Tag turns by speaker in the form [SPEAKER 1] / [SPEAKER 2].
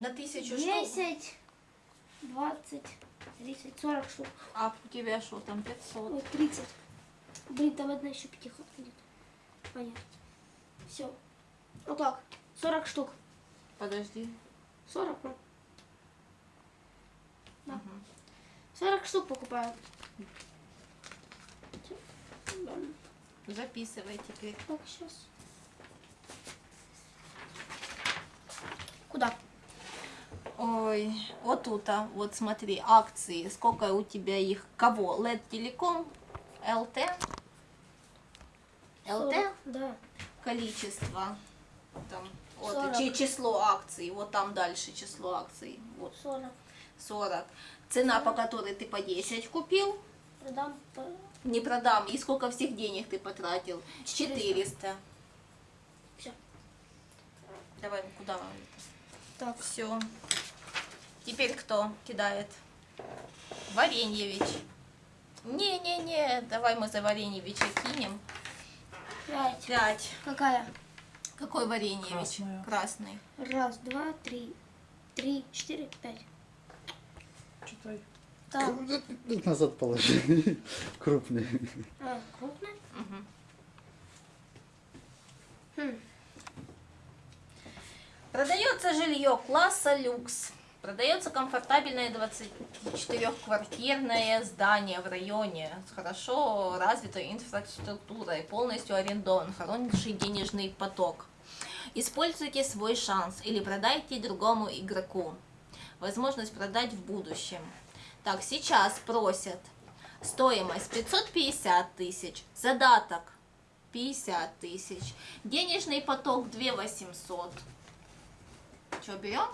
[SPEAKER 1] На тысячу штук.
[SPEAKER 2] 10, 20, 30, 40 штук.
[SPEAKER 1] А у тебя что там, 500?
[SPEAKER 2] Ой, 30. Блин, там одна еще пятихатка где-то. Понятно. Все. Вот так. 40 штук.
[SPEAKER 1] Подожди.
[SPEAKER 2] 40, ну. Да. 40 штук покупаю.
[SPEAKER 1] Записывай теперь.
[SPEAKER 2] Так, сейчас. Куда?
[SPEAKER 1] Ой, вот тут, а, вот смотри, акции. Сколько у тебя их? Кого? LED Телеком? ЛТ? ЛТ?
[SPEAKER 2] 40, Да.
[SPEAKER 1] Количество. Там, вот,
[SPEAKER 2] 40.
[SPEAKER 1] чи- число акций. Вот там дальше число акций. Вот
[SPEAKER 2] 40.
[SPEAKER 1] 40. Цена, по которой ты по 10 купил,
[SPEAKER 2] Продам
[SPEAKER 1] не продам. И сколько всех денег ты потратил?
[SPEAKER 2] 400.
[SPEAKER 1] 400.
[SPEAKER 2] Все.
[SPEAKER 1] Давай, куда?
[SPEAKER 2] Так.
[SPEAKER 1] Все. Теперь кто кидает? Вареньевич. Не-не-не, давай мы за Вареньевича кинем.
[SPEAKER 2] 5.
[SPEAKER 1] Пять.
[SPEAKER 2] Какая?
[SPEAKER 1] Какой Вареньевич?
[SPEAKER 3] Красная.
[SPEAKER 1] Красный.
[SPEAKER 2] Раз, два, три. Три, четыре, пять.
[SPEAKER 3] Читай.
[SPEAKER 2] Так.
[SPEAKER 4] Тут назад положи. Крупный.
[SPEAKER 2] А, крупная?
[SPEAKER 1] Мгм.
[SPEAKER 2] Хм.
[SPEAKER 1] Продается жилье класса люкс. Продается комфортабельное 24-квартирное здание в районе с хорошо развитой инфраструктурой, полностью арендован, хороший денежный поток. Используйте свой шанс или продайте другому игроку. Возможность продать в будущем. Так, сейчас просят стоимость 550 тысяч, задаток 50 тысяч, денежный поток 2 800. Что, берем?